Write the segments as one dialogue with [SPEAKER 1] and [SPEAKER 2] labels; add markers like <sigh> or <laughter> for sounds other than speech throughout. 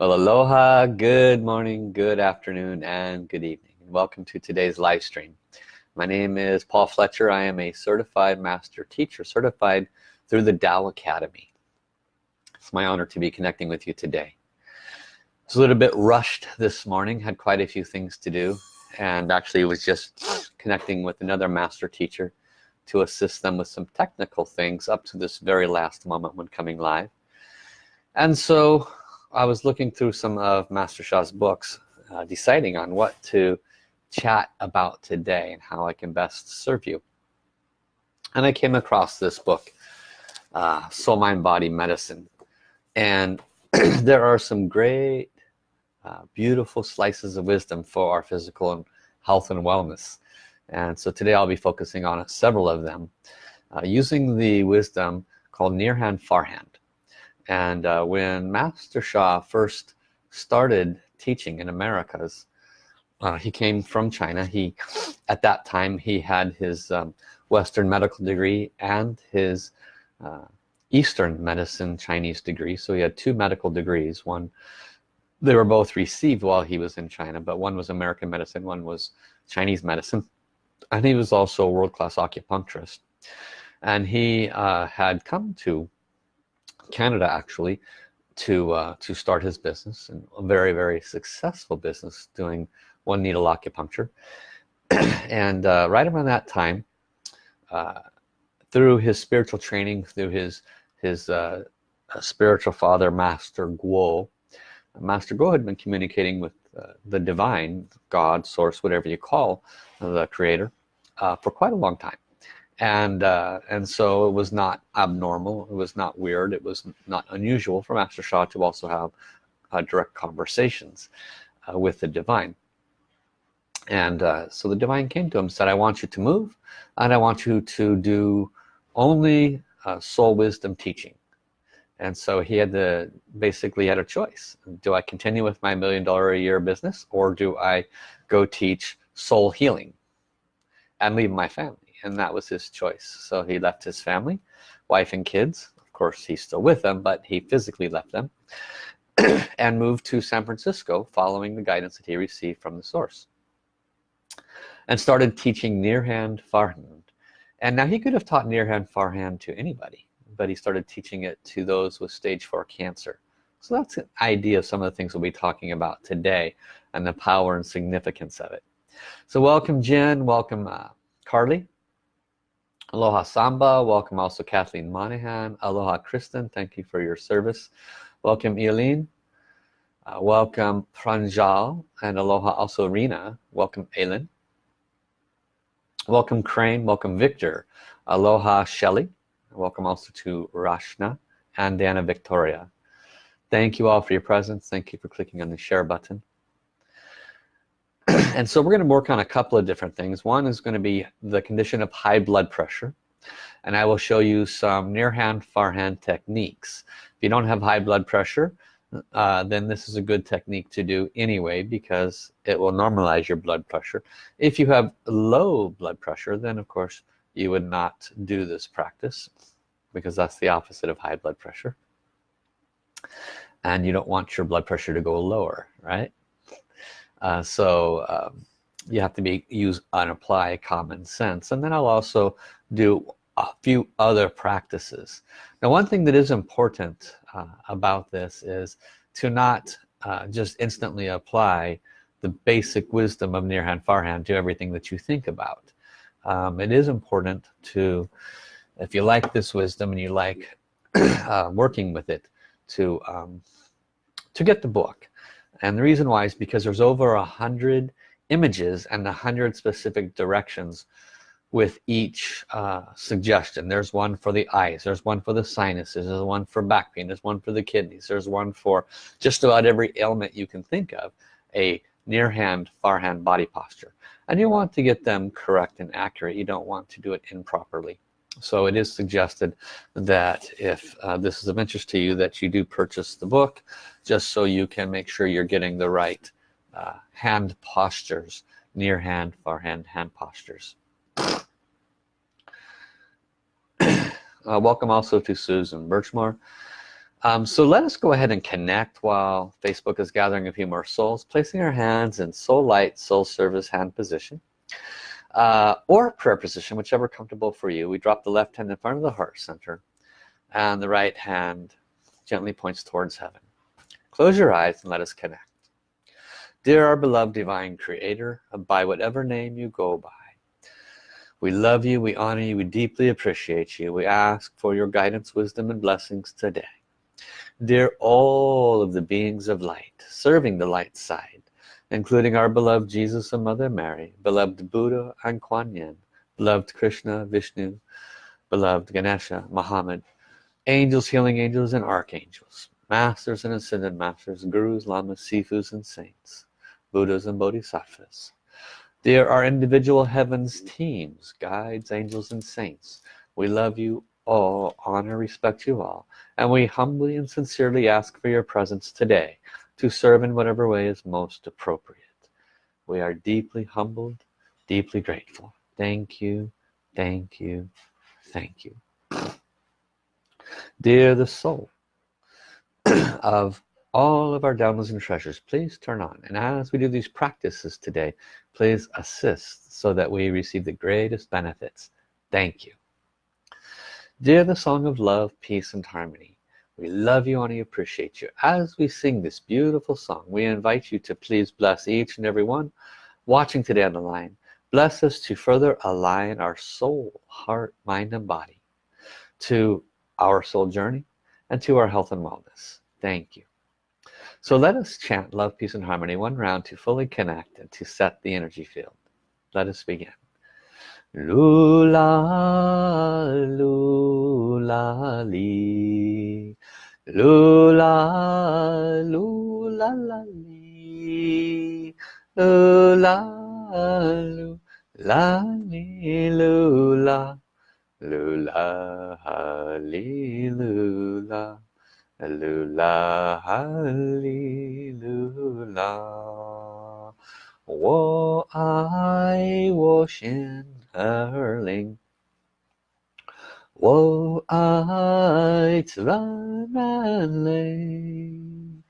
[SPEAKER 1] Well, aloha, good morning, good afternoon, and good evening. Welcome to today's live stream. My name is Paul Fletcher. I am a certified master teacher, certified through the Tao Academy. It's my honor to be connecting with you today. It's a little bit rushed this morning, had quite a few things to do, and actually was just connecting with another master teacher to assist them with some technical things up to this very last moment when coming live. And so I was looking through some of Master Sha's books uh, deciding on what to chat about today and how I can best serve you. And I came across this book uh, Soul Mind Body Medicine. And <clears throat> there are some great uh, beautiful slices of wisdom for our physical and health and wellness. And so today I'll be focusing on several of them uh, using the wisdom called near hand far hand and uh, when Master Sha first started teaching in Americas uh, he came from China. He at that time he had his um, Western medical degree and his uh, Eastern medicine Chinese degree. So he had two medical degrees. One they were both received while he was in China but one was American medicine one was Chinese medicine. And he was also a world-class acupuncturist. And he uh, had come to Canada actually to uh, to start his business and a very very successful business doing one needle acupuncture. <clears throat> And uh, right around that time uh, through his spiritual training through his his uh, spiritual father master Guo master Guo had been communicating with uh, the divine God source whatever you call the creator uh, for quite a long time and uh, and so it was not abnormal. It was not weird. It was not unusual for Master Sha to also have uh, direct conversations uh, with the divine. And uh, so the divine came to him said I want you to move and I want you to do only uh, soul wisdom teaching. And so he had to basically had a choice. Do I continue with my million dollar a year business or do I go teach soul healing and leave my family and that was his choice. So he left his family wife and kids. Of course he's still with them but he physically left them <clears throat> and moved to San Francisco following the guidance that he received from the source and started teaching near hand far hand and now he could have taught near hand far hand to anybody but he started teaching it to those with stage 4 cancer. So that's an idea of some of the things we'll be talking about today and the power and significance of it. So welcome Jen. Welcome uh, Carly Aloha Samba, welcome also Kathleen Monahan. Aloha Kristen, thank you for your service. Welcome Eileen. Uh, welcome Pranjal and aloha also Rena. Welcome Aylin. Welcome Crane, welcome Victor. Aloha Shelly. Welcome also to Rashna and Dana Victoria. Thank you all for your presence. Thank you for clicking on the share button. <clears throat> and so we're going to work on a couple of different things. One is going to be the condition of high blood pressure. And I will show you some near hand far hand techniques. If you don't have high blood pressure uh, then this is a good technique to do anyway because it will normalize your blood pressure. If you have low blood pressure then of course you would not do this practice because that's the opposite of high blood pressure. And you don't want your blood pressure to go lower right uh, so um, you have to be use and apply common sense and then I'll also do a few other practices. Now one thing that is important uh, about this is to not uh, just instantly apply the basic wisdom of near hand far hand to everything that you think about. Um, it is important to if you like this wisdom and you like <clears throat> uh, working with it to um, to get the book and the reason why is because there's over a hundred images and a hundred specific directions with each uh, suggestion. There's one for the eyes there's one for the sinuses there's one for back pain there's one for the kidneys there's one for just about every ailment you can think of a near hand far hand body posture. And you want to get them correct and accurate. You don't want to do it improperly so it is suggested that if uh, this is of interest to you that you do purchase the book just so you can make sure you're getting the right uh, hand postures near hand far hand hand postures. <clears throat> Uh, welcome also to Susan Birchmore. Um, so let us go ahead and connect while Facebook is gathering a few more souls placing our hands in soul light soul service hand position uh, or prayer position whichever comfortable for you. We drop the left hand in front of the heart center and the right hand gently points towards heaven. Close your eyes and let us connect. Dear our beloved divine creator by whatever name you go by we love you we honor you we deeply appreciate you. We ask for your guidance wisdom and blessings today. Dear all of the beings of light serving the light side including our beloved Jesus and Mother Mary beloved Buddha and Kuan Yin beloved Krishna Vishnu beloved Ganesha Muhammad angels healing angels and archangels masters and ascended masters gurus lamas sifus and saints buddhas and bodhisattvas. There are individual heavens teams guides angels and saints. We love you all honor respect you all and we humbly and sincerely ask for your presence today to serve in whatever way is most appropriate. We are deeply humbled deeply grateful. Thank you thank you thank you. Dear the soul <clears throat> of all of our downloads and treasures please turn on. And as we do these practices today please assist so that we receive the greatest benefits. Thank you. Dear the song of love peace and harmony we love you and we appreciate you. As we sing this beautiful song we invite you to please bless each and every one watching today on the line. Bless us to further align our soul heart mind and body to our soul journey and to our health and wellness. Thank you. So let us chant love peace and harmony one round to fully connect and to set the energy field. Let us begin 噜啦噜啦哩，噜啦噜啦啦哩，噜啦噜啦哩噜啦，噜啦哈利噜啦，噜啦哈利噜啦，我爱我心。Erling. Wo alt war man lei,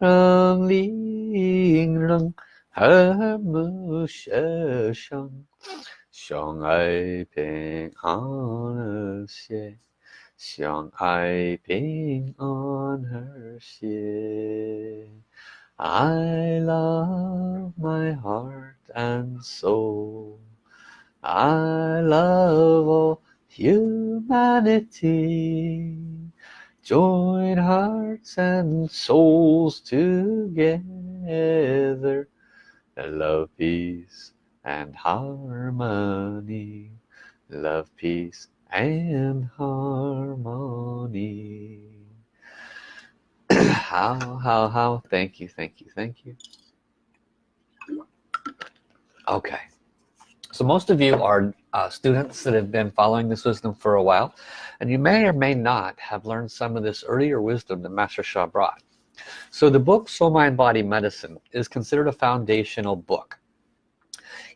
[SPEAKER 1] rong ling rong, her mu she shong, shong ai ping on her xie, shang ai ping on her xie. I love my heart and soul. I love all humanity. Join hearts and souls together. Love peace and harmony. Love peace and harmony. <clears throat> How how how? Thank you thank you thank you. Okay so most of you are uh, students that have been following this wisdom for a while and you may or may not have learned some of this earlier wisdom that Master Sha brought. So the book Soul Mind Body Medicine is considered a foundational book.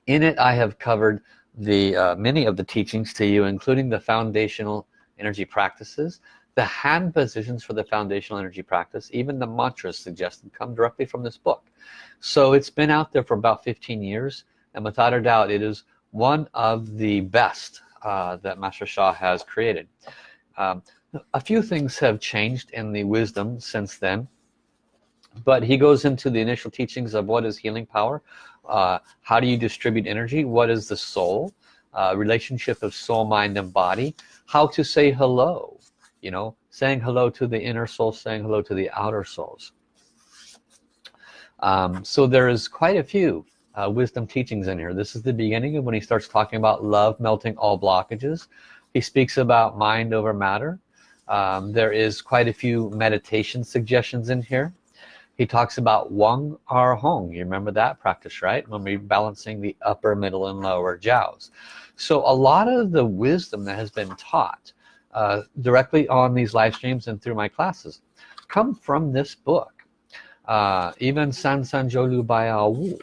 [SPEAKER 1] In it I have covered the uh, many of the teachings to you including the foundational energy practices the hand positions for the foundational energy practice even the mantras suggested come directly from this book. So it's been out there for about 15 years and without a doubt it is one of the best uh, that Master Sha has created. Um, a few things have changed in the wisdom since then but he goes into the initial teachings of what is healing power uh, how do you distribute energy what is the soul uh, relationship of soul mind and body how to say hello you know saying hello to the inner soul saying hello to the outer souls. Um, so there is quite a few uh, wisdom teachings in here. This is the beginning of when he starts talking about love melting all blockages. He speaks about mind over matter. Um, there is quite a few meditation suggestions in here. He talks about Wang Ar Hong. You remember that practice right? When we're balancing the upper middle and lower jiaos so a lot of the wisdom that has been taught uh, directly on these live streams and through my classes come from this book. Uh, even San San Lu Baiao Wu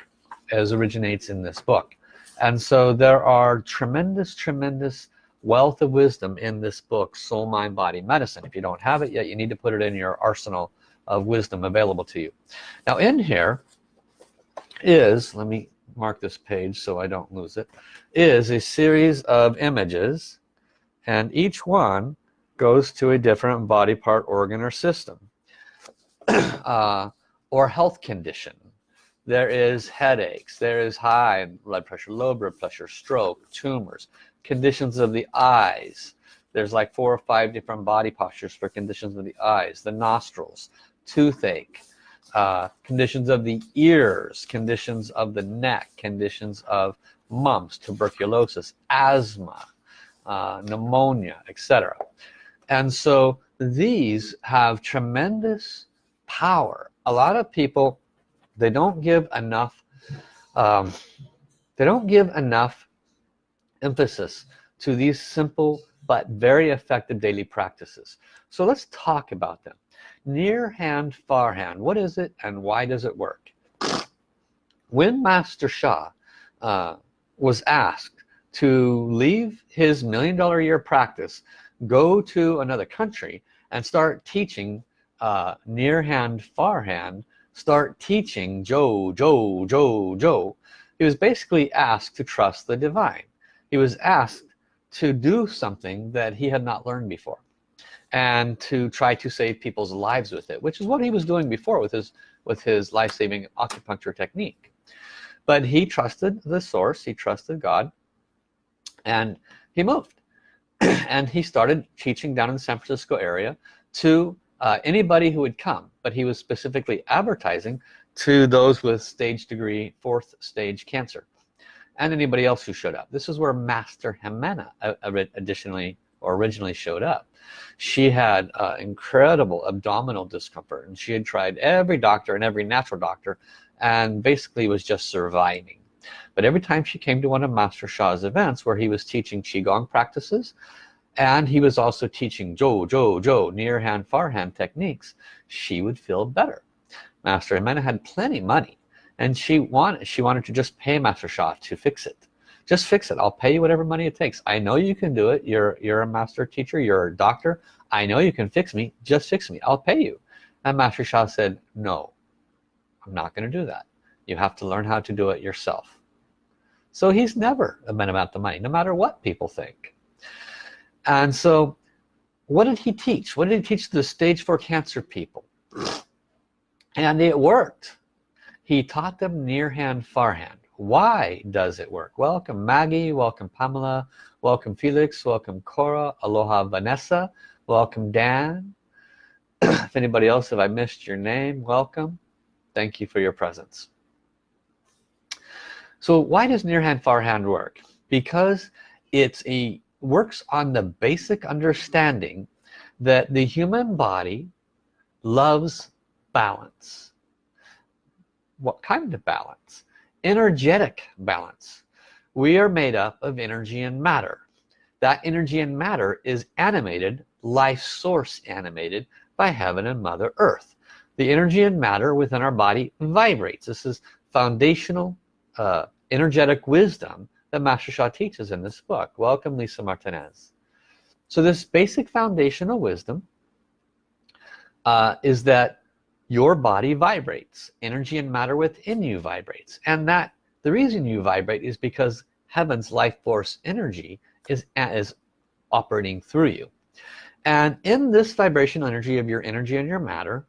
[SPEAKER 1] as originates in this book. And so there are tremendous tremendous wealth of wisdom in this book soul mind body medicine. If you don't have it yet you need to put it in your arsenal of wisdom available to you. Now in here is let me mark this page so I don't lose it is a series of images and each one goes to a different body part organ or system <clears throat> uh, or health condition there is headaches there is high blood pressure low blood pressure stroke tumors conditions of the eyes. There's like four or five different body postures for conditions of the eyes the nostrils toothache uh, conditions of the ears conditions of the neck conditions of mumps tuberculosis asthma uh, pneumonia etc and so these have tremendous power. A lot of people they don't give enough um, they don't give enough emphasis to these simple but very effective daily practices. So let's talk about them. Near hand far hand what is it and why does it work? When Master Sha uh, was asked to leave his million dollar year practice go to another country and start teaching uh, near hand far hand start teaching Joe Joe Joe Joe. He was basically asked to trust the divine. He was asked to do something that he had not learned before and to try to save people's lives with it which is what he was doing before with his with his life-saving acupuncture technique. But he trusted the source he trusted God and he moved. <clears throat> And he started teaching down in the San Francisco area to uh, anybody who would come but he was specifically advertising to those with stage degree fourth stage cancer and anybody else who showed up. This is where Master Jimena uh, additionally or originally showed up. She had uh, incredible abdominal discomfort and she had tried every doctor and every natural doctor and basically was just surviving. But every time she came to one of Master Sha's events where he was teaching Qigong practices and he was also teaching Joe Joe Joe near hand far hand techniques. She would feel better. Master Jimena had plenty money and she wanted she wanted to just pay Master Sha to fix it. Just fix it. I'll pay you whatever money it takes. I know you can do it. You're you're a master teacher. You're a doctor. I know you can fix me. Just fix me. I'll pay you. And Master Sha said no I'm not gonna do that. You have to learn how to do it yourself. So he's never been about the money no matter what people think and so what did he teach? What did he teach the stage four cancer people? And it worked. He taught them near hand far hand. Why does it work? Welcome Maggie. Welcome Pamela. Welcome Felix. Welcome Cora. Aloha Vanessa. Welcome Dan. <clears throat> If anybody else if I missed your name? Welcome. Thank you for your presence. So why does near hand far hand work? Because it's a works on the basic understanding that the human body loves balance. What kind of balance? Energetic balance. We are made up of energy and matter. That energy and matter is animated life source animated by heaven and mother earth. The energy and matter within our body vibrates. This is foundational uh, energetic wisdom that Master Sha teaches in this book welcome Lisa Martinez. So this basic foundational wisdom uh, is that your body vibrates energy and matter within you vibrates. And that the reason you vibrate is because heaven's life force energy is is operating through you. And in this vibrational energy of your energy and your matter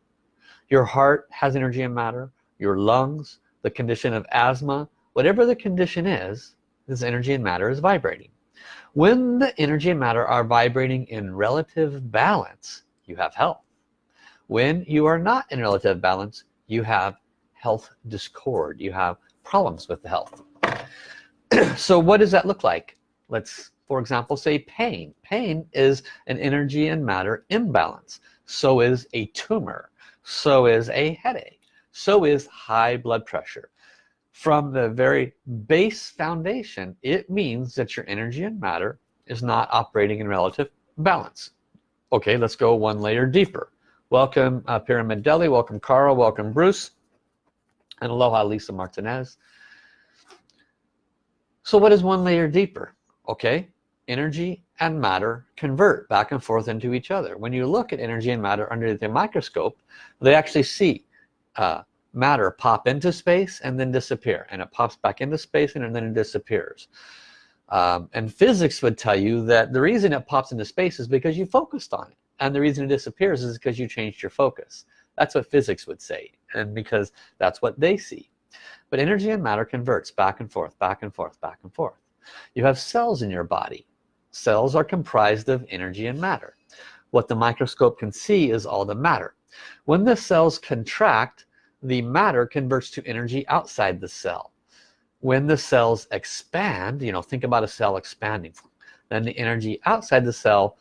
[SPEAKER 1] your heart has energy and matter your lungs the condition of asthma whatever the condition is this energy and matter is vibrating. When the energy and matter are vibrating in relative balance you have health. When you are not in relative balance you have health discord. You have problems with the health. <clears throat> So what does that look like? Let's for example say pain. Pain is an energy and matter imbalance. So is a tumor. So is a headache. So is high blood pressure from the very base foundation it means that your energy and matter is not operating in relative balance. Okay let's go one layer deeper. Welcome uh, Pyramid Deli welcome Carl. Welcome Bruce. And aloha Lisa Martinez. So what is one layer deeper? Okay energy and matter convert back and forth into each other. When you look at energy and matter under the microscope they actually see uh, matter pop into space and then disappear and it pops back into space and then it disappears. Um, and physics would tell you that the reason it pops into space is because you focused on it and the reason it disappears is because you changed your focus. That's what physics would say and because that's what they see. But energy and matter converts back and forth back and forth back and forth. You have cells in your body. Cells are comprised of energy and matter. What the microscope can see is all the matter. When the cells contract the matter converts to energy outside the cell. When the cells expand you know think about a cell expanding then the energy outside the cell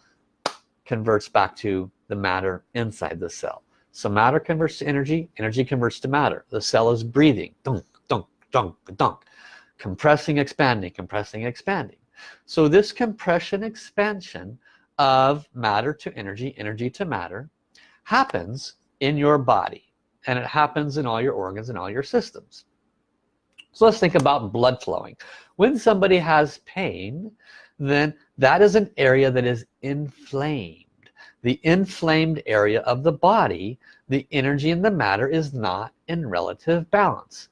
[SPEAKER 1] converts back to the matter inside the cell. So matter converts to energy energy converts to matter. The cell is breathing. Dunk dunk dunk dunk. Compressing expanding compressing expanding. So this compression expansion of matter to energy energy to matter happens in your body and it happens in all your organs and all your systems. So let's think about blood flowing. When somebody has pain then that is an area that is inflamed. The inflamed area of the body the energy and the matter is not in relative balance.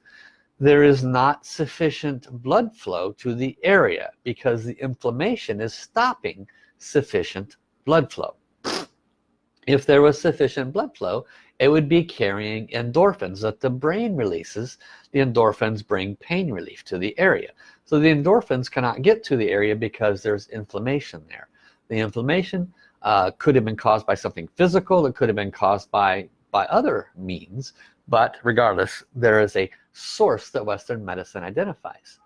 [SPEAKER 1] There is not sufficient blood flow to the area because the inflammation is stopping sufficient blood flow. If there was sufficient blood flow it would be carrying endorphins that the brain releases. The endorphins bring pain relief to the area. So the endorphins cannot get to the area because there's inflammation there. The inflammation uh, could have been caused by something physical it could have been caused by by other means but regardless there is a source that Western medicine identifies.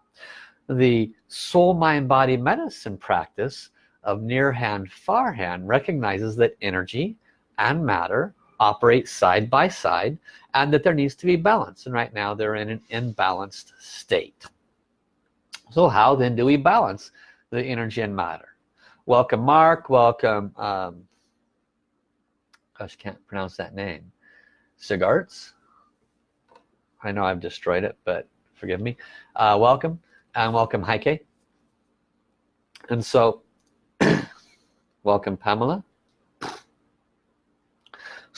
[SPEAKER 1] The soul mind body medicine practice of near hand far hand recognizes that energy and matter operate side by side and that there needs to be balance. And right now they're in an imbalanced state. So how then do we balance the energy and matter? Welcome Mark. Welcome um, gosh can't pronounce that name. Cigarts I know I've destroyed it but forgive me. Uh, welcome and welcome Heike. And so <coughs> welcome Pamela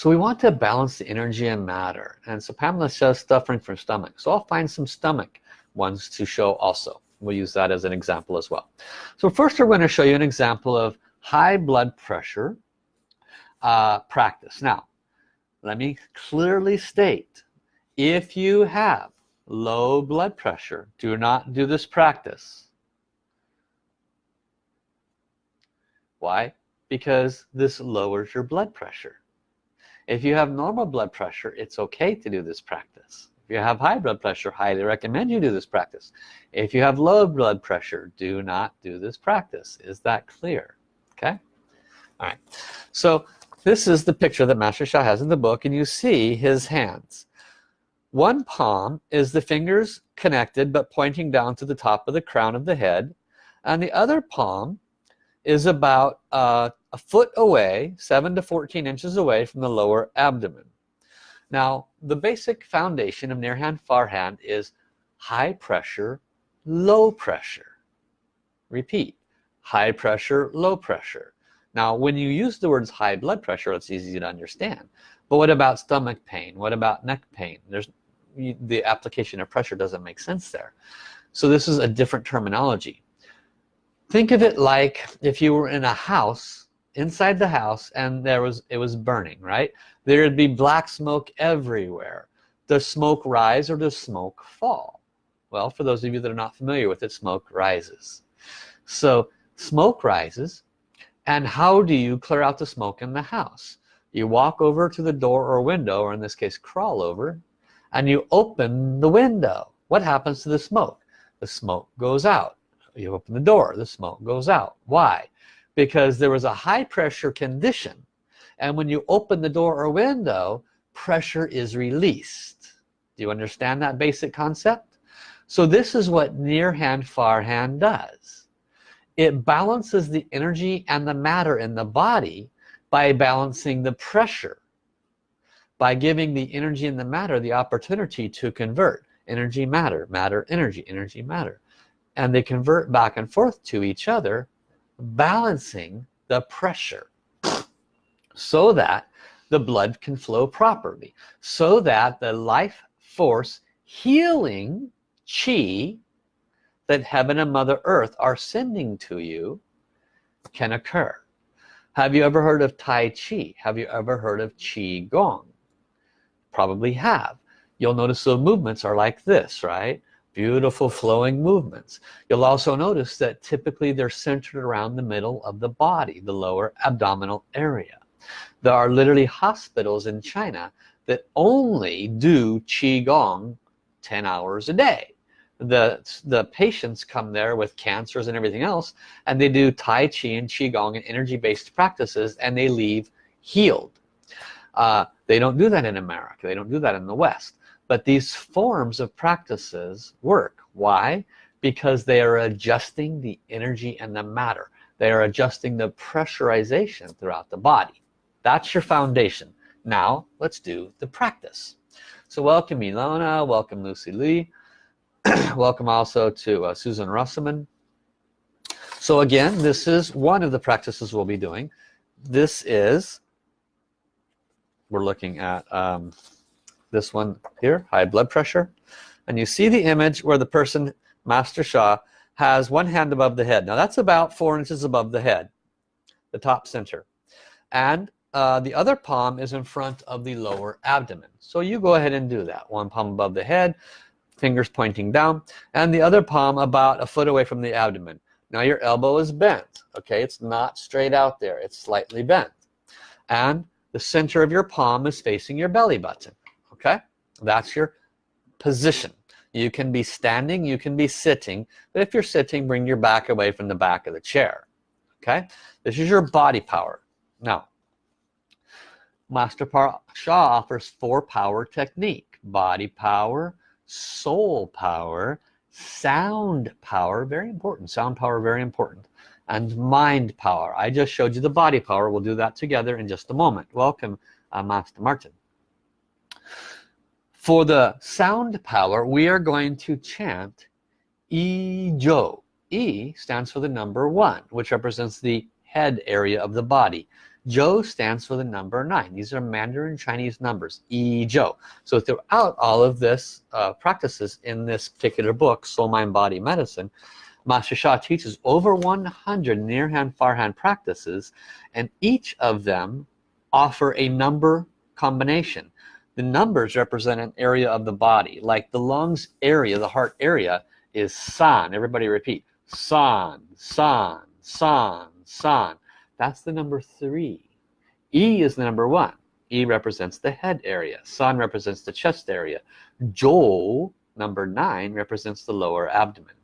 [SPEAKER 1] so we want to balance the energy and matter. And so Pamela says suffering from stomach. So I'll find some stomach ones to show also. We'll use that as an example as well. So first we're going to show you an example of high blood pressure uh, practice. Now let me clearly state if you have low blood pressure do not do this practice. Why? Because this lowers your blood pressure if you have normal blood pressure it's okay to do this practice. If you have high blood pressure highly recommend you do this practice. If you have low blood pressure do not do this practice. Is that clear? Okay? All right. So this is the picture that Master Sha has in the book and you see his hands. One palm is the fingers connected but pointing down to the top of the crown of the head and the other palm is about uh, a foot away 7 to 14 inches away from the lower abdomen. Now the basic foundation of near hand far hand is high pressure low pressure. Repeat high pressure low pressure. Now when you use the words high blood pressure it's easy to understand. But what about stomach pain? What about neck pain? There's the application of pressure doesn't make sense there. So this is a different terminology think of it like if you were in a house inside the house and there was it was burning right? There'd be black smoke everywhere. Does smoke rise or does smoke fall? Well for those of you that are not familiar with it smoke rises. So smoke rises and how do you clear out the smoke in the house? You walk over to the door or window or in this case crawl over and you open the window. What happens to the smoke? The smoke goes out you open the door the smoke goes out. Why? Because there was a high pressure condition and when you open the door or window pressure is released. Do you understand that basic concept? So this is what near hand far hand does. It balances the energy and the matter in the body by balancing the pressure by giving the energy and the matter the opportunity to convert. Energy matter matter energy energy matter and they convert back and forth to each other balancing the pressure so that the blood can flow properly so that the life force healing chi that heaven and mother earth are sending to you can occur. Have you ever heard of Tai Chi? Have you ever heard of Qi Gong? Probably have. You'll notice the movements are like this right beautiful flowing movements. You'll also notice that typically they're centered around the middle of the body the lower abdominal area. There are literally hospitals in China that only do Qigong 10 hours a day. The the patients come there with cancers and everything else and they do Tai Chi and Qigong and energy-based practices and they leave healed. Uh, they don't do that in America. They don't do that in the West but these forms of practices work. Why? Because they are adjusting the energy and the matter. They are adjusting the pressurization throughout the body. That's your foundation. Now let's do the practice. So welcome Ilona. Welcome Lucy Lee. <clears throat> Welcome also to uh, Susan Russman. So again this is one of the practices we'll be doing. This is we're looking at um, this one here high blood pressure. And you see the image where the person Master Sha has one hand above the head. Now that's about four inches above the head the top center. And uh, the other palm is in front of the lower abdomen. So you go ahead and do that. One palm above the head fingers pointing down and the other palm about a foot away from the abdomen. Now your elbow is bent okay? It's not straight out there. It's slightly bent. And the center of your palm is facing your belly button okay? That's your position. You can be standing you can be sitting but if you're sitting bring your back away from the back of the chair. Okay? This is your body power. Now Master Sha offers four power technique body power soul power sound power very important sound power very important and mind power. I just showed you the body power. We'll do that together in just a moment. Welcome uh, Master Martin for the sound power we are going to chant E Jo E stands for the number one which represents the head area of the body. Jo stands for the number nine. These are Mandarin Chinese numbers E Jo so throughout all of this uh, practices in this particular book soul mind body medicine Master Sha teaches over 100 near hand far hand practices and each of them offer a number combination the numbers represent an area of the body like the lungs area the heart area is san. Everybody repeat san san san san. That's the number three. E is the number one. E represents the head area. San represents the chest area. Jo number nine represents the lower abdomen.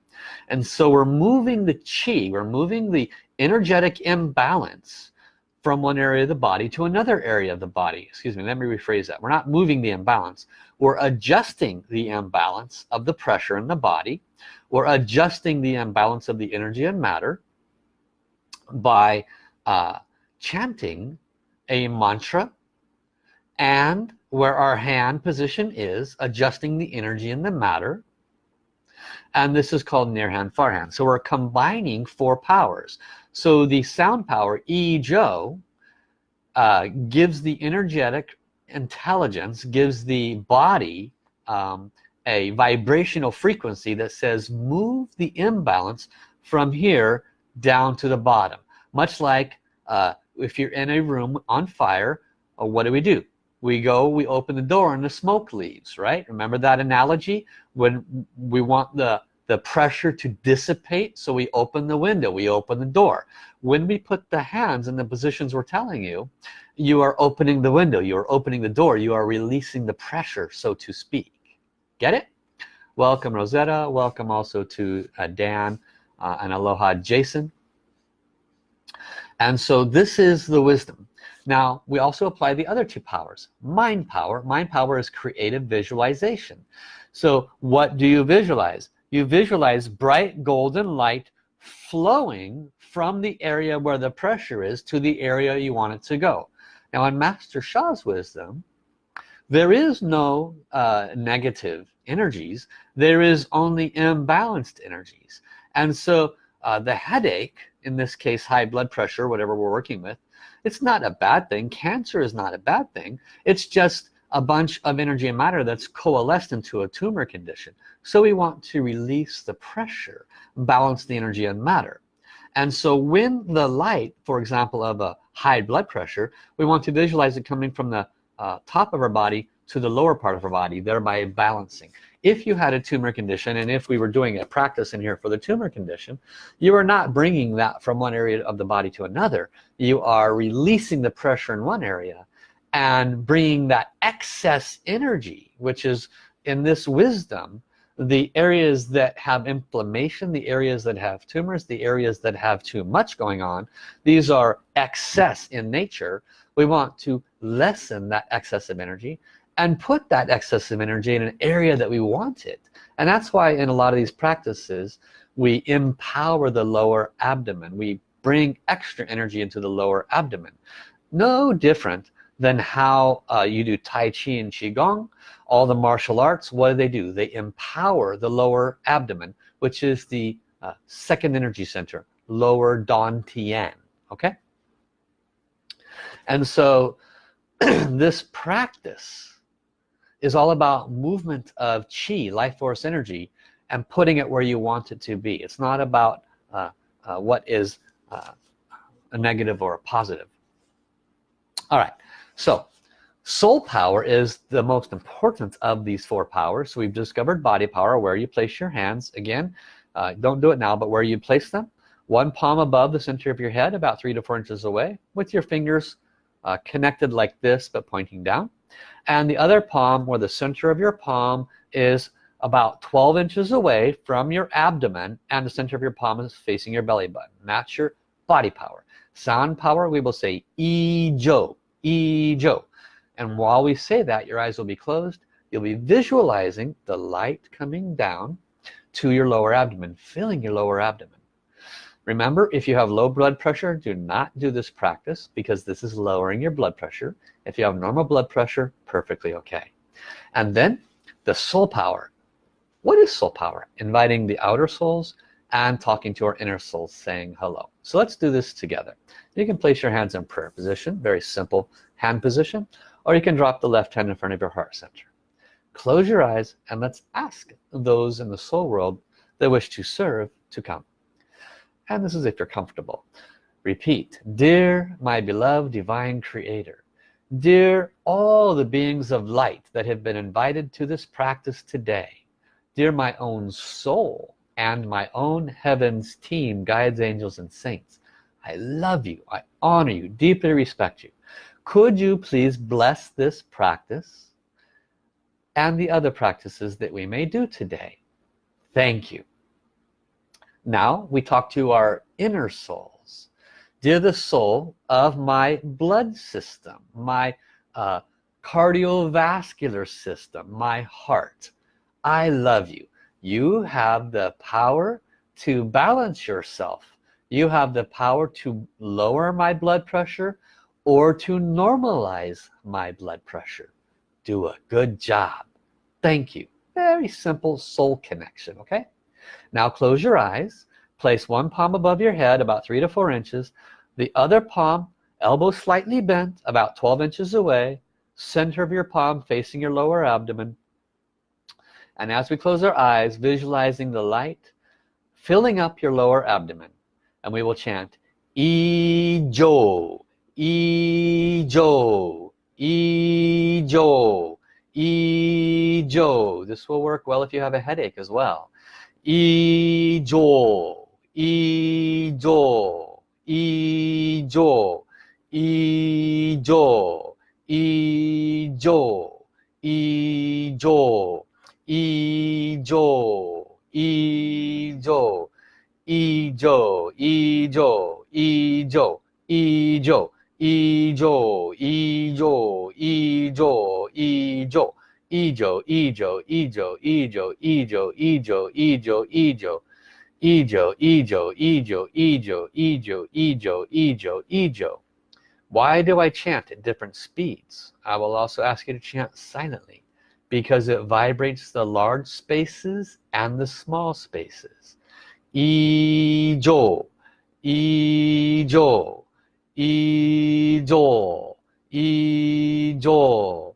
[SPEAKER 1] And so we're moving the chi we're moving the energetic imbalance from one area of the body to another area of the body. Excuse me let me rephrase that. We're not moving the imbalance. We're adjusting the imbalance of the pressure in the body. We're adjusting the imbalance of the energy and matter by uh, chanting a mantra. And where our hand position is adjusting the energy and the matter and this is called near hand far hand. So we're combining four powers. So the sound power E uh, gives the energetic intelligence gives the body um, a vibrational frequency that says move the imbalance from here down to the bottom. Much like uh, if you're in a room on fire uh, what do we do we go we open the door and the smoke leaves right? Remember that analogy? When we want the the pressure to dissipate so we open the window we open the door. When we put the hands in the positions we're telling you you are opening the window you are opening the door you are releasing the pressure so to speak. Get it? Welcome Rosetta. Welcome also to uh, Dan uh, and aloha Jason. And so this is the wisdom now we also apply the other two powers mind power. Mind power is creative visualization. So what do you visualize? You visualize bright golden light flowing from the area where the pressure is to the area you want it to go. Now in Master Sha's wisdom there is no uh, negative energies. There is only imbalanced energies. And so uh, the headache in this case high blood pressure whatever we're working with it's not a bad thing. Cancer is not a bad thing. It's just a bunch of energy and matter that's coalesced into a tumor condition. So we want to release the pressure balance the energy and matter. And so when the light for example of a high blood pressure we want to visualize it coming from the uh, top of our body to the lower part of our body thereby balancing if you had a tumor condition and if we were doing a practice in here for the tumor condition you are not bringing that from one area of the body to another. You are releasing the pressure in one area and bringing that excess energy which is in this wisdom the areas that have inflammation the areas that have tumors the areas that have too much going on these are excess in nature. We want to lessen that excessive energy and put that excessive energy in an area that we want it. And that's why in a lot of these practices we empower the lower abdomen. We bring extra energy into the lower abdomen. No different than how uh, you do Tai Chi and Qigong all the martial arts what do they do? They empower the lower abdomen which is the uh, second energy center lower Dan Tian okay? And so <clears throat> this practice is all about movement of chi life force energy and putting it where you want it to be. It's not about uh, uh, what is uh, a negative or a positive. All right. So soul power is the most important of these four powers. So we've discovered body power where you place your hands. Again uh, don't do it now but where you place them. One palm above the center of your head about three to four inches away with your fingers uh, connected like this but pointing down and the other palm where the center of your palm is about 12 inches away from your abdomen and the center of your palm is facing your belly button. That's your body power. Sound power we will say e-jo e-jo and while we say that your eyes will be closed. You'll be visualizing the light coming down to your lower abdomen filling your lower abdomen remember if you have low blood pressure do not do this practice because this is lowering your blood pressure. If you have normal blood pressure perfectly okay. And then the soul power. What is soul power? Inviting the outer souls and talking to our inner souls saying hello. So let's do this together. You can place your hands in prayer position very simple hand position or you can drop the left hand in front of your heart center. Close your eyes and let's ask those in the soul world that wish to serve to come and this is if you're comfortable. Repeat. Dear my beloved divine creator dear all the beings of light that have been invited to this practice today dear my own soul and my own heavens team guides angels and saints I love you I honor you deeply respect you. Could you please bless this practice and the other practices that we may do today? Thank you now we talk to our inner souls. Dear the soul of my blood system my uh, cardiovascular system my heart. I love you. You have the power to balance yourself. You have the power to lower my blood pressure or to normalize my blood pressure. Do a good job. Thank you. Very simple soul connection okay now close your eyes place one palm above your head about three to four inches. The other palm elbow slightly bent about 12 inches away. Center of your palm facing your lower abdomen. And as we close our eyes visualizing the light filling up your lower abdomen. And we will chant E-Jo E-Jo E-Jo E-Jo this will work well if you have a headache as well 以上、以上、以上、以上、以上、以上、以上、以上、以上、以上、以上、以上、以上、以上、以上、以上、Ijo, Ijo, Ijo, Ijo, Ijo, Ijo, Ijo, Ijo, Ijo, Ijo, Ijo, Ijo, Ijo, Ijo, Ijo, Ijo. Why do I chant at different speeds? I will also ask you to chant silently because it vibrates the large spaces and the small spaces. Ijo, ijo ijo ijo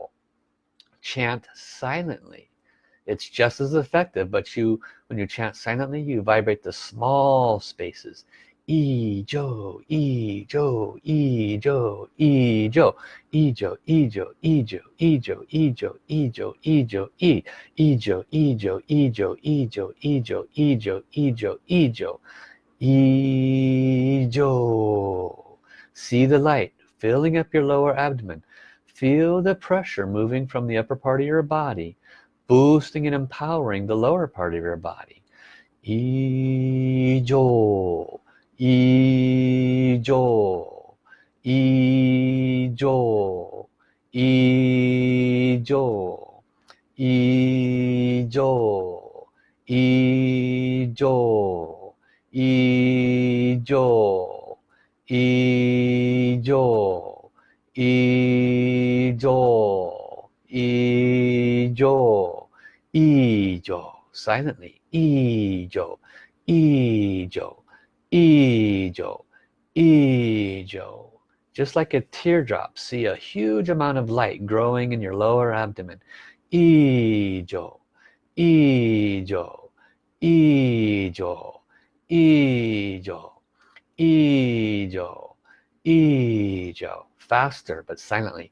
[SPEAKER 1] chant silently it's just as effective but you when you chant silently you vibrate the small spaces e jo e jo e jo e jo e jo e jo e jo e jo e jo e jo e jo e e jo e jo e jo e jo e jo e jo e jo e jo e jo see the light filling up your lower abdomen Feel the pressure moving from the upper part of your body, boosting and empowering the lower part of your body. Ijo, Ijo, Ijo, Ijo, Ijo, Ijo, Ijo, Ijo, Ijo ijo, ijo, ijo. Silently, ijo, ijo, ijo, ijo. Just like a teardrop, see a huge amount of light growing in your lower abdomen. Ijo, ijo, ijo, ijo, ijo, ijo. Faster, but silently.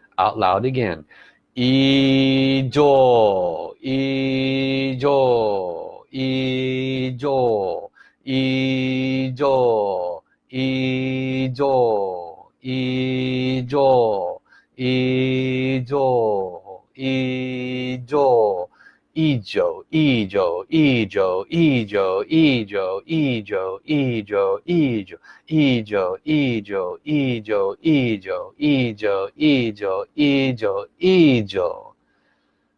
[SPEAKER 1] out loud again. Ijo, Ijo, Ijo, Ijo, Ijo, Ijo, Ijo, Ijo, Ijo, Ijo, Ijo, Ijo, Ijo, Ijo, Ijo, Ijo, Ijo, Ijo, Ijo, Ijo, Ijo, Ijo, Ijo, Ijo.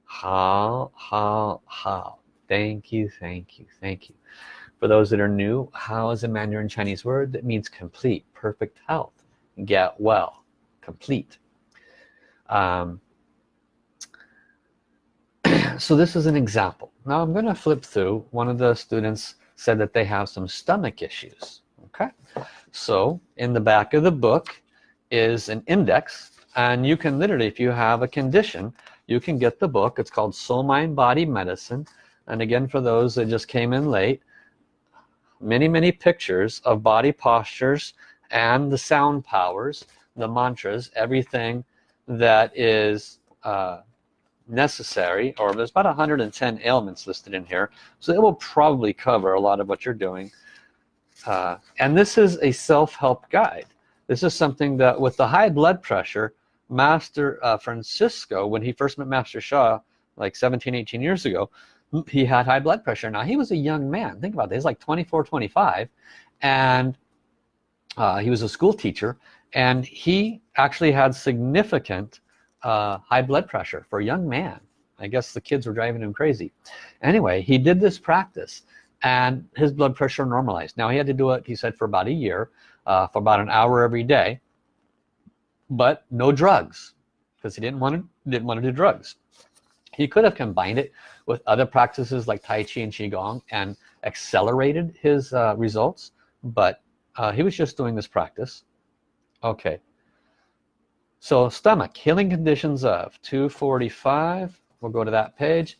[SPEAKER 1] Hao, hao, hao. Thank you, thank you, thank you. For those that are new, hao is a Mandarin Chinese word that means complete, perfect health, get well, complete. Um, so this is an example. Now I'm gonna flip through. One of the students said that they have some stomach issues okay? So in the back of the book is an index and you can literally if you have a condition you can get the book. It's called soul mind body medicine. And again for those that just came in late many many pictures of body postures and the sound powers the mantras everything that is uh, necessary or there's about 110 ailments listed in here so it will probably cover a lot of what you're doing. Uh, and this is a self-help guide. This is something that with the high blood pressure master uh, Francisco when he first met master Sha like 17 18 years ago he had high blood pressure. Now he was a young man. Think about this he's like 24 25 and uh, he was a school teacher. And he actually had significant uh, high blood pressure for a young man. I guess the kids were driving him crazy. Anyway he did this practice and his blood pressure normalized. Now he had to do it he said for about a year uh, for about an hour every day but no drugs because he didn't want to didn't want to do drugs. He could have combined it with other practices like Tai Chi and Qigong and accelerated his uh, results but uh, he was just doing this practice. Okay so stomach, healing conditions of 245. We'll go to that page.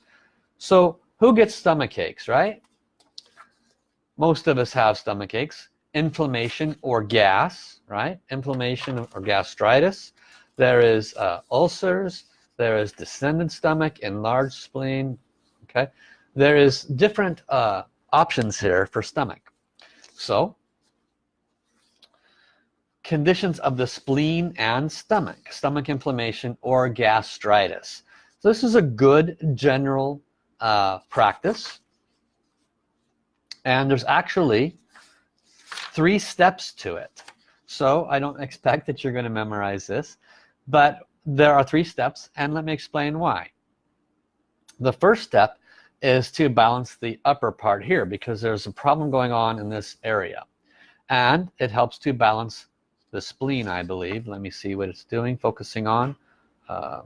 [SPEAKER 1] So who gets stomach aches, right? Most of us have stomach aches. inflammation or gas right inflammation or gastritis there is uh, ulcers there is descended stomach enlarged spleen okay there is different uh, options here for stomach so conditions of the spleen and stomach stomach inflammation or gastritis. So this is a good general uh, practice. And there's actually three steps to it. So I don't expect that you're going to memorize this but there are three steps and let me explain why. The first step is to balance the upper part here because there's a problem going on in this area and it helps to balance the spleen I believe. Let me see what it's doing focusing on uh,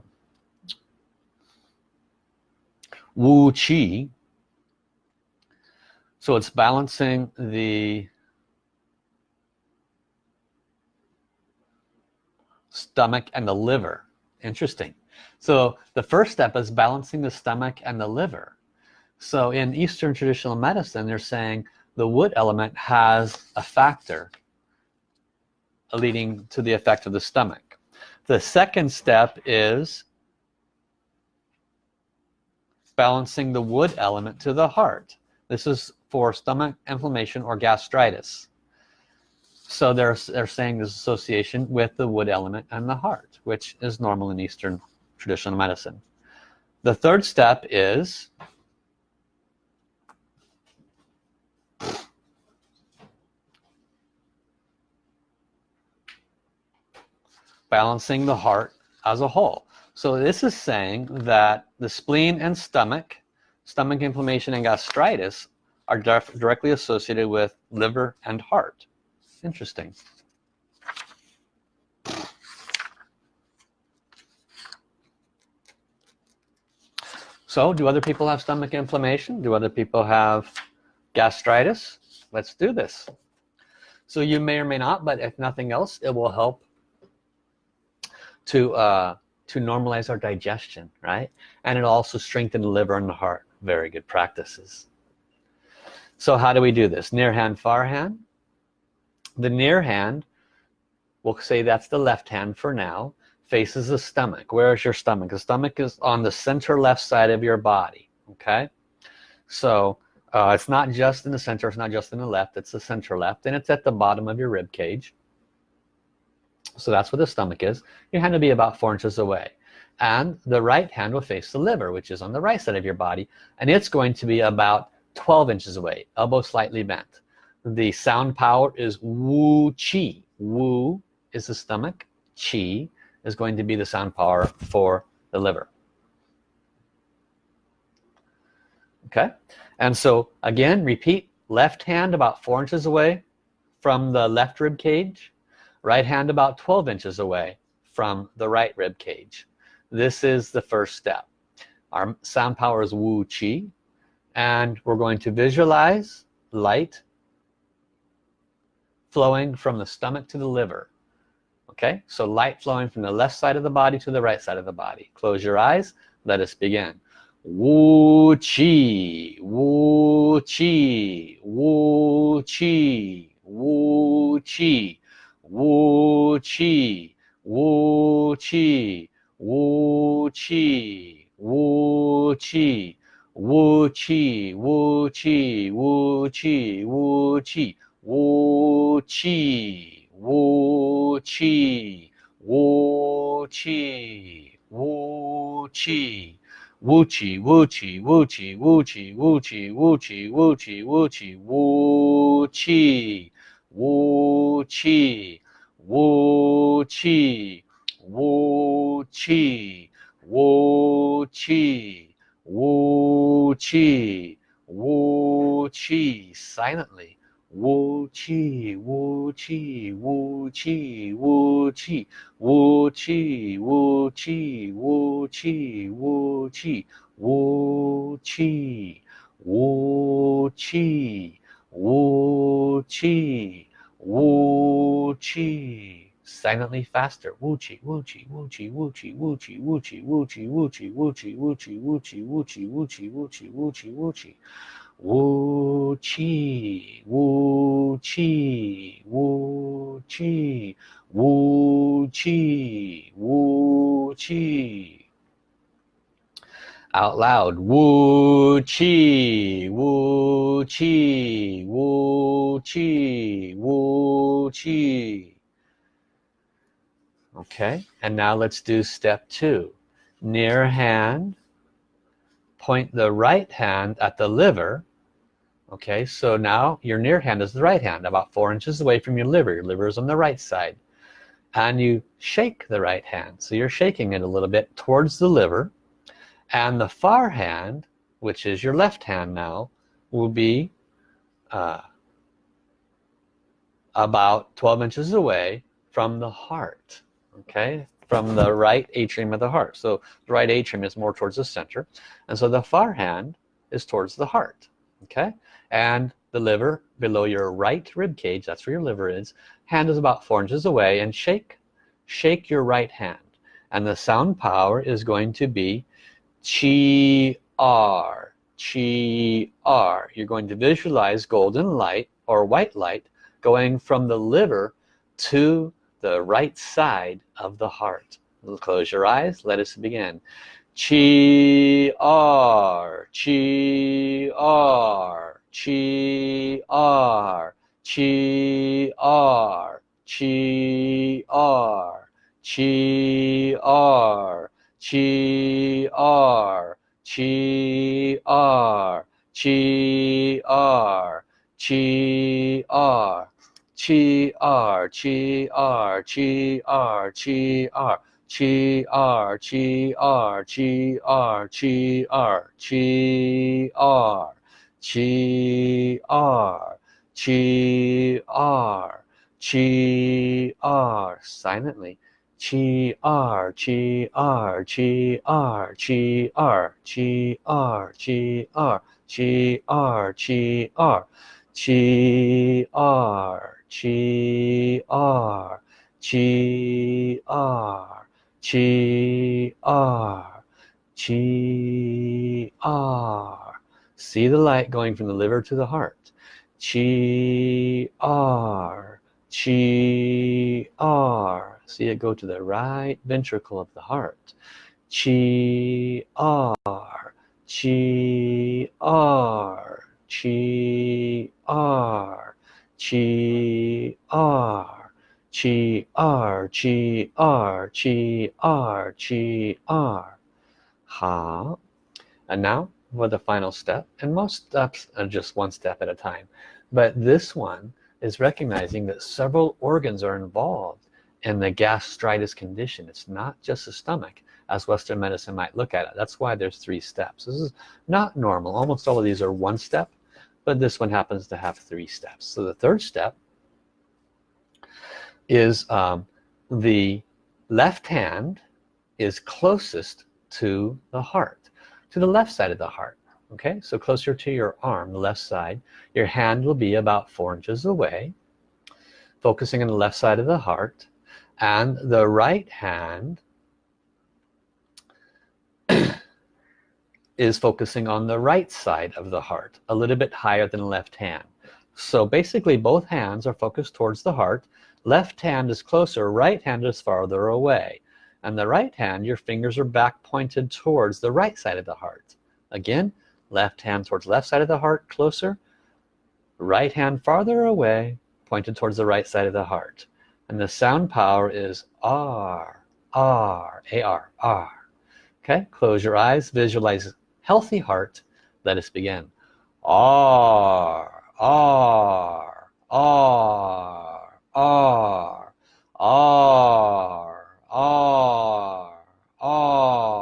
[SPEAKER 1] Wu Qi. So it's balancing the stomach and the liver. Interesting. So the first step is balancing the stomach and the liver. So in Eastern traditional medicine they're saying the wood element has a factor leading to the effect of the stomach. The second step is balancing the wood element to the heart. This is for stomach inflammation or gastritis. So they're, they're saying this association with the wood element and the heart which is normal in Eastern traditional medicine. The third step is balancing the heart as a whole. So this is saying that the spleen and stomach stomach inflammation and gastritis are directly associated with liver and heart. Interesting. So do other people have stomach inflammation? Do other people have gastritis? Let's do this. So you may or may not but if nothing else it will help to uh, to normalize our digestion right? And it also strengthen the liver and the heart. Very good practices. So how do we do this? Near hand far hand? The near hand we'll say that's the left hand for now faces the stomach. Where is your stomach? The stomach is on the center left side of your body okay? So uh, it's not just in the center it's not just in the left it's the center left and it's at the bottom of your rib cage so that's where the stomach is. Your hand will be about four inches away. And the right hand will face the liver which is on the right side of your body. And it's going to be about 12 inches away elbow slightly bent. The sound power is Wu chi Wu is the stomach. Chi is going to be the sound power for the liver. Okay? And so again repeat. Left hand about four inches away from the left rib cage right hand about 12 inches away from the right rib cage. This is the first step. Our sound power is Wu Qi and we're going to visualize light flowing from the stomach to the liver. Okay? So light flowing from the left side of the body to the right side of the body. Close your eyes. Let us begin. Wu Qi Wu Qi Wu Qi Wu Qi Wu Qi, Wu Qi, Wu Qi, Wu Qi, Wu Qi, Wu Qi, Wu Qi, Wu Qi, Wu Qi, Wu Qi, Wu Qi, Wu Qi. Wu Qi, Wu Qi, Wu Qi, Wu Qi, Wu Qi, Wu Qi, Wu Qi, Wu Qi, Wu Qi, Wu Qi, Wu Qi, Wu Qi, Wu Qi, Wu Qi, Wu Qi, silently. Wu Qi, Wu Qi, Wu Qi, Wu Qi, Wu Qi, Wu Qi, Wu Qi, Wu Qi, Wu Qi, Wu Qi, Wu Qi, Wu Qi. Silently faster. Wu Qi, Wu Qi, Wu Qi, Wu Qi, Wu Qi, Wu Qi, Wu Qi, Wu Qi, Wu Qi, Wu Qi, Wu Qi, Wu Qi, Wu Qi, Wu Qi, Wu Qi, Wu Qi. Wu Qi, Wu Qi, chi Wu Chi Wu Chi out loud. Wu Chi Wu Chi Wu Chi Wu Chi okay and now let's do step two. Near hand point the right hand at the liver. Okay so now your near hand is the right hand about four inches away from your liver. Your liver is on the right side. And you shake the right hand. So you're shaking it a little bit towards the liver and the far hand which is your left hand now will be uh, about 12 inches away from the heart okay? From the right atrium of the heart. So the right atrium is more towards the center. And so the far hand is towards the heart okay? And the liver below your right rib cage that's where your liver is hand is about four inches away. And shake shake your right hand. And the sound power is going to be chi r chi r. You're going to visualize golden light or white light going from the liver to the right side of the heart. Close your eyes. Let us begin. Chi r chi r chi r chi r chi r chi r chi r chi r chi r chi r chi r chi r chi r chi r chi r chi r chi r chi r chi r chi r chi r chi r silently chi r chi r chi r chi r chi r chi r chi r chi r chi r chi r chi r chi r chi r see the light going from the liver to the heart chi r chi r see it go to the right ventricle of the heart. Chi r chi r chi r chi r chi r chi r chi r chi r. Ha. And now for the final step and most steps are just one step at a time. But this one is recognizing that several organs are involved in the gastritis condition. It's not just the stomach as Western medicine might look at it. That's why there's three steps. This is not normal. Almost all of these are one step but this one happens to have three steps. So the third step is um, the left hand is closest to the heart to the left side of the heart okay? So closer to your arm the left side your hand will be about four inches away focusing on the left side of the heart and the right hand is focusing on the right side of the heart a little bit higher than left hand. So basically both hands are focused towards the heart. Left hand is closer right hand is farther away. And the right hand your fingers are back pointed towards the right side of the heart. Again left hand towards left side of the heart closer. Right hand farther away pointed towards the right side of the heart and the sound power is R R A R R okay close your eyes visualize healthy heart let us begin R R R R R R R R R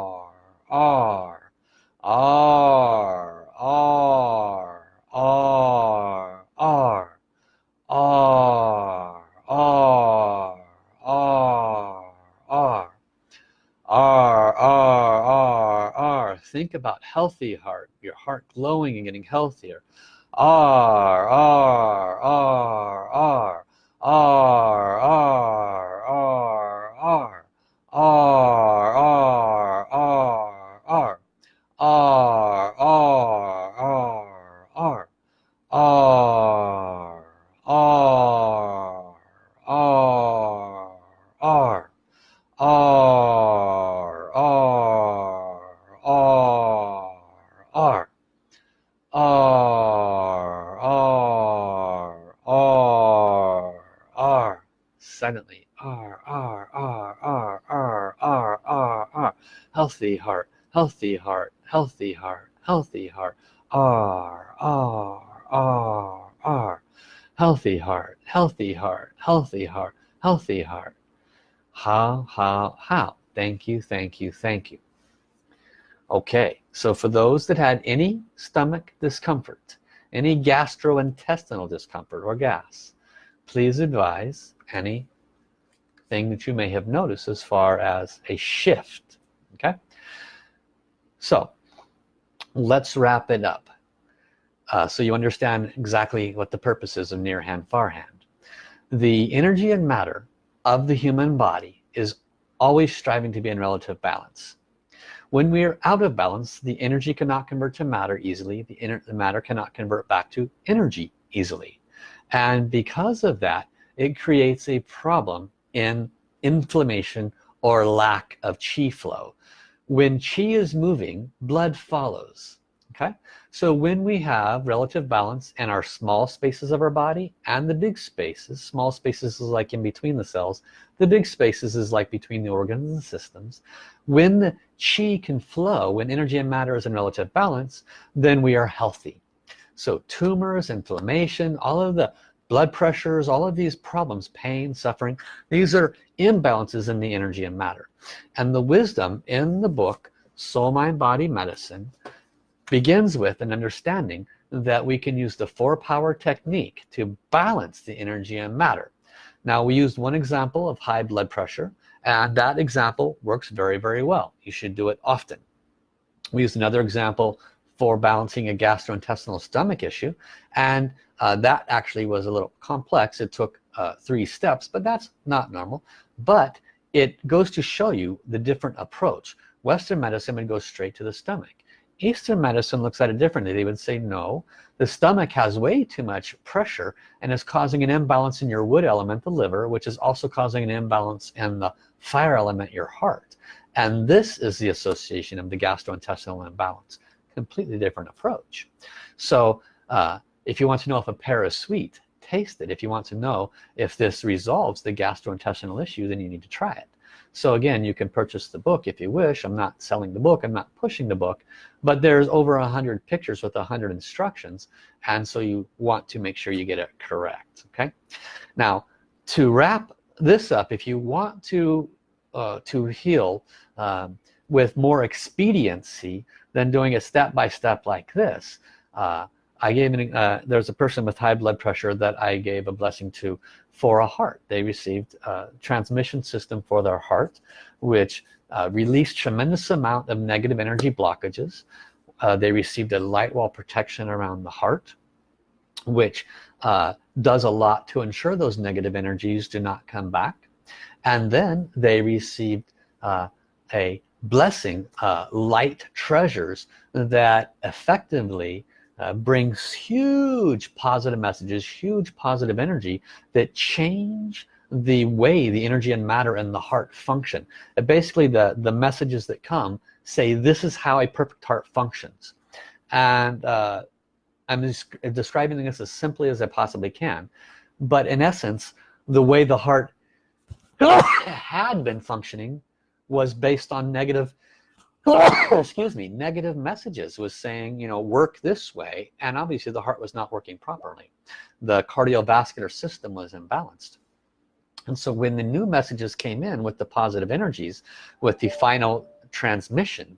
[SPEAKER 1] R R R R R R R R, R, R, R. Think about healthy heart, your heart glowing and getting healthier. R, R, R, R, R, healthy heart healthy heart healthy heart healthy heart R R R R. Healthy heart healthy heart healthy heart healthy heart. Hao hao hao? Thank you thank you thank you. Okay so for those that had any stomach discomfort any gastrointestinal discomfort or gas please advise any thing that you may have noticed as far as a shift so let's wrap it up. Uh, so you understand exactly what the purpose is of near hand far hand. The energy and matter of the human body is always striving to be in relative balance. When we are out of balance the energy cannot convert to matter easily. The, the matter cannot convert back to energy easily. And because of that it creates a problem in inflammation or lack of chi flow when chi is moving blood follows okay? So when we have relative balance in our small spaces of our body and the big spaces small spaces is like in between the cells the big spaces is like between the organs and systems when the chi can flow when energy and matter is in relative balance then we are healthy. So tumors inflammation all of the blood pressures all of these problems pain suffering these are imbalances in the energy and matter. And the wisdom in the book soul mind body medicine begins with an understanding that we can use the four power technique to balance the energy and matter. Now we used one example of high blood pressure and that example works very very well. You should do it often. We used another example for balancing a gastrointestinal stomach issue and uh, that actually was a little complex. It took uh, three steps but that's not normal. But it goes to show you the different approach. Western medicine would go straight to the stomach. Eastern medicine looks at it differently. They would say no the stomach has way too much pressure and is causing an imbalance in your wood element the liver which is also causing an imbalance in the fire element your heart. And this is the association of the gastrointestinal imbalance completely different approach. So uh, if you want to know if a pear is sweet taste it. If you want to know if this resolves the gastrointestinal issue then you need to try it. So again you can purchase the book if you wish. I'm not selling the book. I'm not pushing the book. But there's over a hundred pictures with a hundred instructions. And so you want to make sure you get it correct. Okay? Now to wrap this up if you want to uh, to heal um, with more expediency than doing a step-by-step -step like this. Uh, I gave an, uh, there's a person with high blood pressure that I gave a blessing to for a heart. They received a transmission system for their heart which uh, released tremendous amount of negative energy blockages. Uh, they received a light wall protection around the heart which uh, does a lot to ensure those negative energies do not come back. And then they received uh, a blessing uh, light treasures that effectively uh, brings huge positive messages huge positive energy that change the way the energy and matter and the heart function. Uh, basically the the messages that come say this is how a perfect heart functions. And uh, I'm describing this as simply as I possibly can but in essence the way the heart <coughs> had been functioning was based on negative <coughs> <coughs> excuse me negative messages was saying you know work this way. And obviously the heart was not working properly. The cardiovascular system was imbalanced. And so when the new messages came in with the positive energies with the final transmission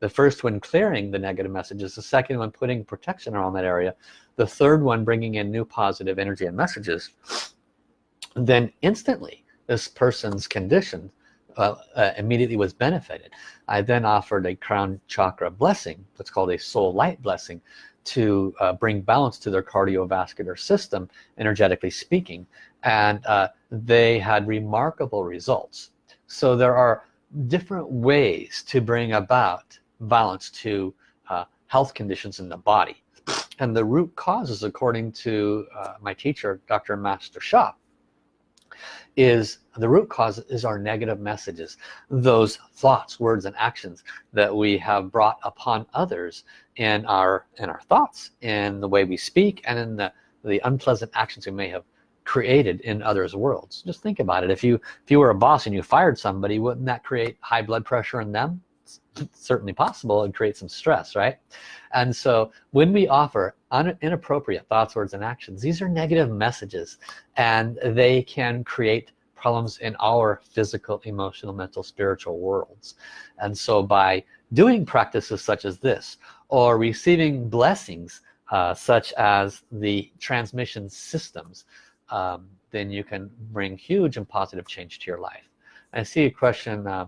[SPEAKER 1] the first one clearing the negative messages the second one putting protection around that area the third one bringing in new positive energy and messages then instantly this person's condition uh, immediately was benefited. I then offered a crown chakra blessing that's called a soul light blessing to uh, bring balance to their cardiovascular system energetically speaking and uh, they had remarkable results. So there are different ways to bring about balance to uh, health conditions in the body. And the root causes according to uh, my teacher dr master Sha is the root cause is our negative messages those thoughts words and actions that we have brought upon others in our in our thoughts in the way we speak and in the the unpleasant actions we may have created in others worlds. Just think about it. If you if you were a boss and you fired somebody wouldn't that create high blood pressure in them it's certainly possible and create some stress right? And so when we offer inappropriate thoughts words and actions these are negative messages and they can create problems in our physical emotional mental spiritual worlds. And so by doing practices such as this or receiving blessings uh, such as the transmission systems um, then you can bring huge and positive change to your life I see a question uh,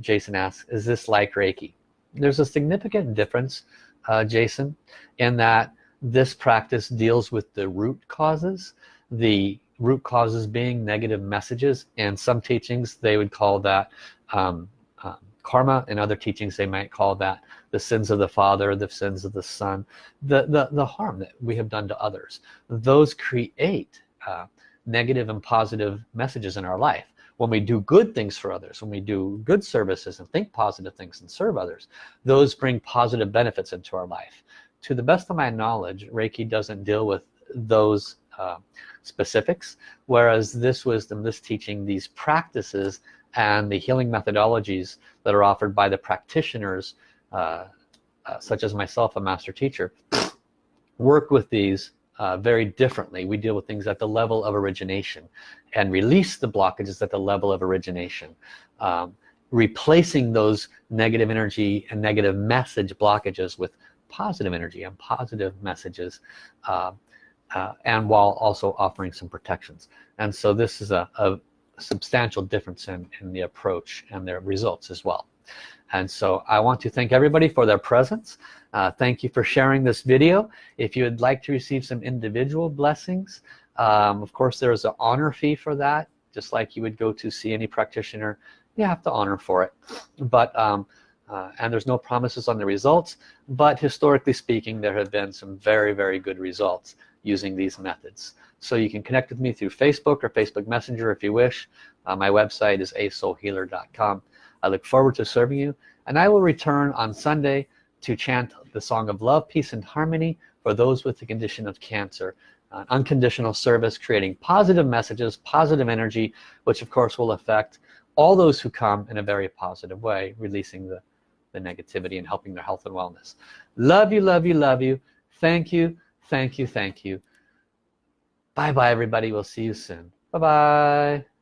[SPEAKER 1] Jason asks is this like Reiki? There's a significant difference uh, Jason in that this practice deals with the root causes the root causes being negative messages and some teachings they would call that um, um, karma and other teachings they might call that the sins of the father the sins of the son the the, the harm that we have done to others. Those create uh, negative and positive messages in our life when we do good things for others when we do good services and think positive things and serve others those bring positive benefits into our life. To the best of my knowledge Reiki doesn't deal with those uh, specifics whereas this wisdom this teaching these practices and the healing methodologies that are offered by the practitioners uh, uh, such as myself a master teacher work with these uh, very differently. We deal with things at the level of origination and release the blockages at the level of origination. Um, replacing those negative energy and negative message blockages with positive energy and positive messages uh, uh, and while also offering some protections. And so this is a, a substantial difference in, in the approach and their results as well and so I want to thank everybody for their presence. Uh, thank you for sharing this video. If you would like to receive some individual blessings um, of course there's an honor fee for that. Just like you would go to see any practitioner you have to honor for it. But um, uh, and there's no promises on the results. But historically speaking there have been some very very good results using these methods. So you can connect with me through Facebook or Facebook Messenger if you wish. Uh, my website is asoulhealer.com I look forward to serving you and I will return on Sunday to chant the song of love peace and harmony for those with the condition of cancer. Uh, unconditional service creating positive messages positive energy which of course will affect all those who come in a very positive way releasing the the negativity and helping their health and wellness. Love you love you love you. Thank you thank you thank you. Bye bye everybody. We'll see you soon. Bye bye